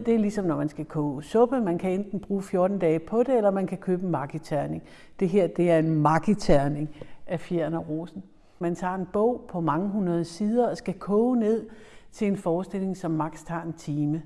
Det er ligesom når man skal koge suppe. Man kan enten bruge 14 dage på det, eller man kan købe en makiterning. Det her det er en makiterning af fjern og rosen. Man tager en bog på mange hundrede sider og skal koge ned til en forestilling, som maks tager en time.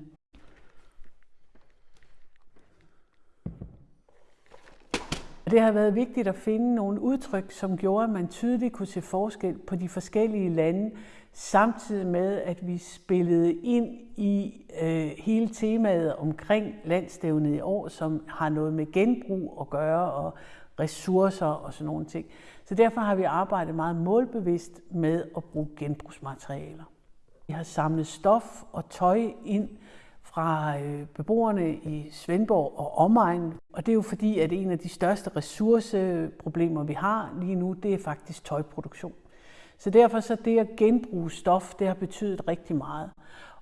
Det har været vigtigt at finde nogle udtryk, som gjorde, at man tydeligt kunne se forskel på de forskellige lande, samtidig med, at vi spillede ind i øh, hele temaet omkring landstævnet i år, som har noget med genbrug at gøre og ressourcer og sådan nogle ting. Så derfor har vi arbejdet meget målbevidst med at bruge genbrugsmaterialer. Vi har samlet stof og tøj ind fra øh, beboerne i Svendborg og omegn. Og det er jo fordi, at en af de største ressourceproblemer, vi har lige nu, det er faktisk tøjproduktion. Så derfor så det at genbruge stof, det har betydet rigtig meget.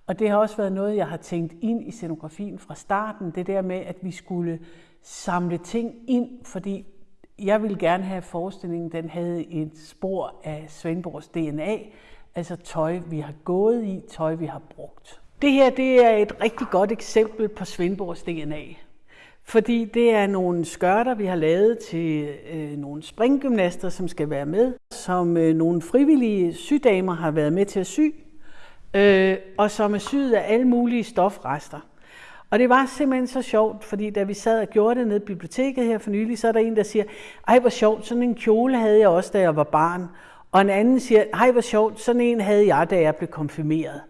Og det har også været noget, jeg har tænkt ind i scenografien fra starten. Det der med, at vi skulle samle ting ind, fordi jeg ville gerne have, forestillingen den havde et spor af Svendborgs DNA, altså tøj, vi har gået i, tøj, vi har brugt. Det her det er et rigtig godt eksempel på Svendborgs DNA. Fordi det er nogle skørter, vi har lavet til øh, nogle springgymnaster, som skal være med, som øh, nogle frivillige sydamer har været med til at sy, øh, og som er syet af alle mulige stofrester. Og det var simpelthen så sjovt, fordi da vi sad og gjorde det nede i biblioteket her for nylig, så er der en, der siger, ej hvor sjovt, sådan en kjole havde jeg også, da jeg var barn. Og en anden siger, ej hvor sjovt, sådan en havde jeg, da jeg blev konfirmeret.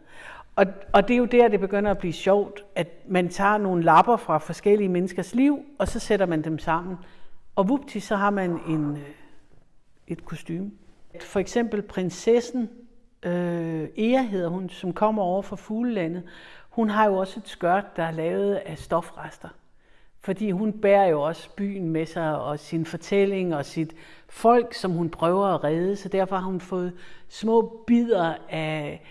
Og, og det er jo der, det begynder at blive sjovt, at man tager nogle lapper fra forskellige menneskers liv, og så sætter man dem sammen. Og vupti, så har man en, øh, et kostume. For eksempel prinsessen, øh, Ea hedder hun, som kommer over fra Fuglelandet, hun har jo også et skørt, der er lavet af stofrester. Fordi hun bærer jo også byen med sig, og sin fortælling, og sit folk, som hun prøver at redde. Så derfor har hun fået små bidder af,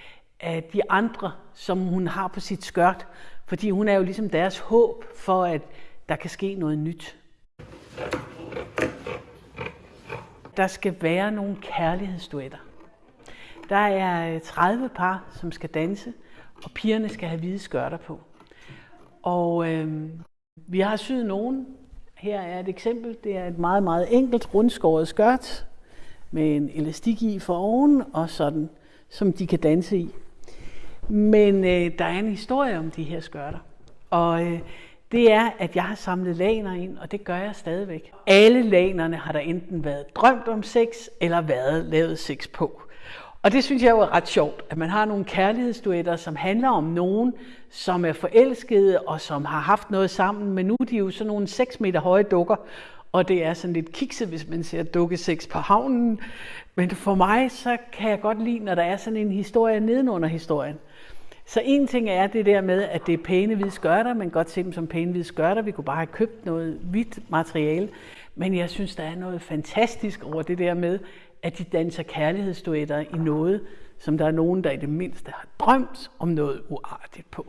af de andre, som hun har på sit skørt. Fordi hun er jo ligesom deres håb for, at der kan ske noget nyt. Der skal være nogle kærlighedsduetter. Der er øh, 30 par, som skal danse, og pigerne skal have hvide skørter på. Og øh, vi har syet nogen. Her er et eksempel. Det er et meget, meget enkelt rundskåret skørt med en elastik i for oven og sådan, som de kan danse i. Men øh, der er en historie om de her skørter. Og øh, det er, at jeg har samlet laner ind, og det gør jeg stadigvæk. Alle lanerne har der enten været drømt om sex, eller været lavet sex på. Og det synes jeg jo er ret sjovt, at man har nogle kærlighedsduetter, som handler om nogen, som er forelskede og som har haft noget sammen, men nu er de jo sådan nogle 6 meter høje dukker, og det er sådan lidt kikset, hvis man ser dukkeseks på havnen. Men for mig, så kan jeg godt lide, når der er sådan en historie nedenunder historien. Så en ting er det der med, at det er pæne hvide skørter, man kan godt se dem som pæne hvide skørter. Vi kunne bare have købt noget hvidt materiale. Men jeg synes, der er noget fantastisk over det der med, at de danser kærlighedsduetter i noget, som der er nogen, der i det mindste har drømt om noget uartigt på.